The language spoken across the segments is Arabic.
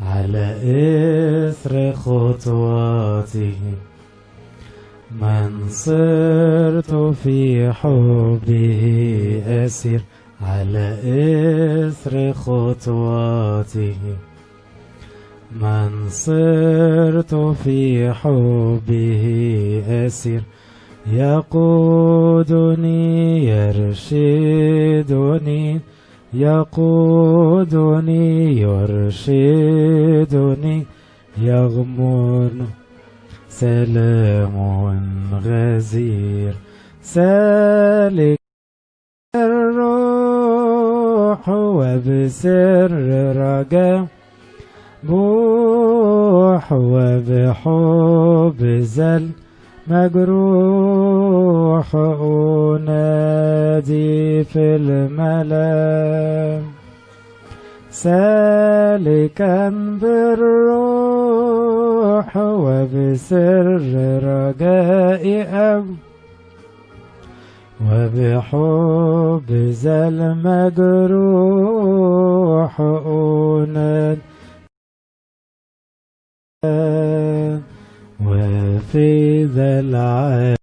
على إثر خطواته من صرت في حبه أسير على إثر خطواته من صرت في حبه أسير يقودني يرشدني. يقودني يرشدني يغمر سلام غزير سالك الروح وبسر رجاء بوح وبحب زل مجروح أنادي في الملا سالكا بالروح وبسر رجاء أب وبحب ذا المجروح أنادي ذا العالم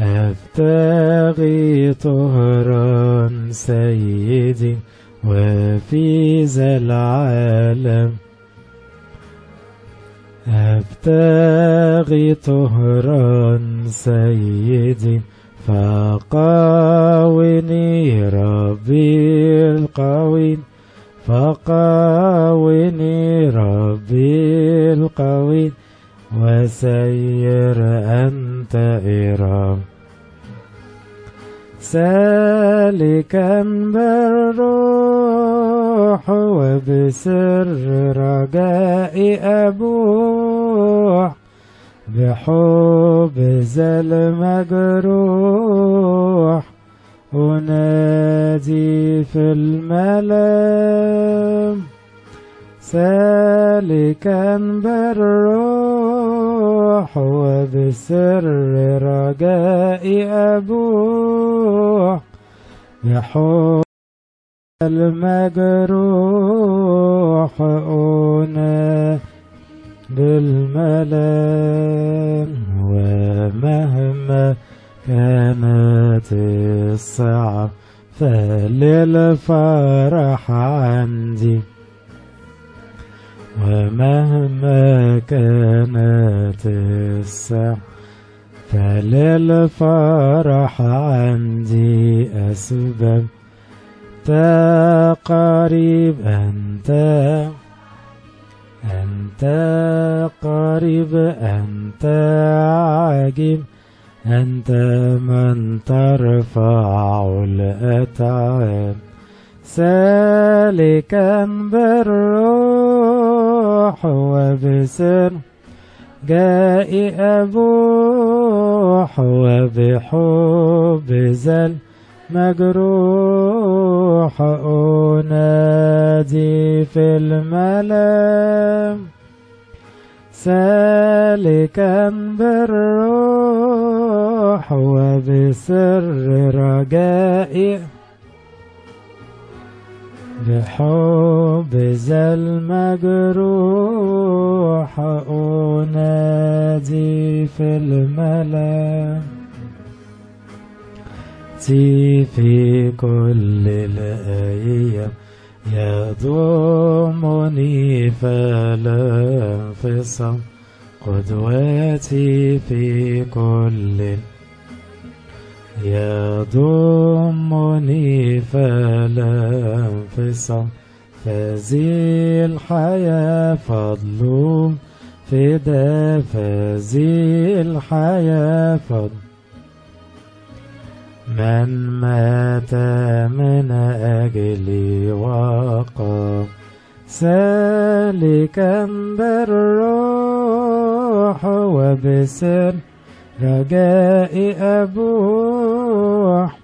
أبتغي طهرا سيدي وفي ذا العالم. أبتغي طهرا سيدي فقاوني ربي القوي فقاوني ربي القوي وسير أنت إرام سالكا بالروح وبسر رجاء أبوح. بحب ذا المجروح أنادي في الملام سالكا بالروح وبسر رجاء أبوح. بحب المجروح أنا بالملام ومهما كانت الصعب فللفرح عندي. ومهما كانت الصعب فللفرح عندي أسباب. قريب أنت أنت قريب أنت عجيب أنت من ترفع الأتعاب. سالكا بالروح وبسر جاء أبوح وبحب ذا مجروح أنادي في الملام سالكا بالروح وبسر رجائي بحب ذا المجروح أنادي في الملام تي في كل الأيام يضمني فلا انفصام قدوتي في كل يضمني فلا انفصام فذي الحياة فضل فدا فذي الحياة فضل. من مات من أجلي وقام سالكا بالروح وبسر رجاء أبوح.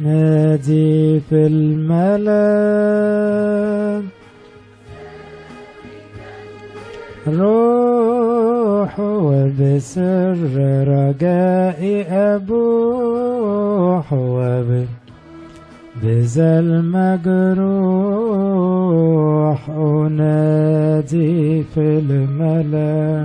أنادي في الملا روح وبسر رجائي أبوح وب بذا المجروح أنادي في الملام.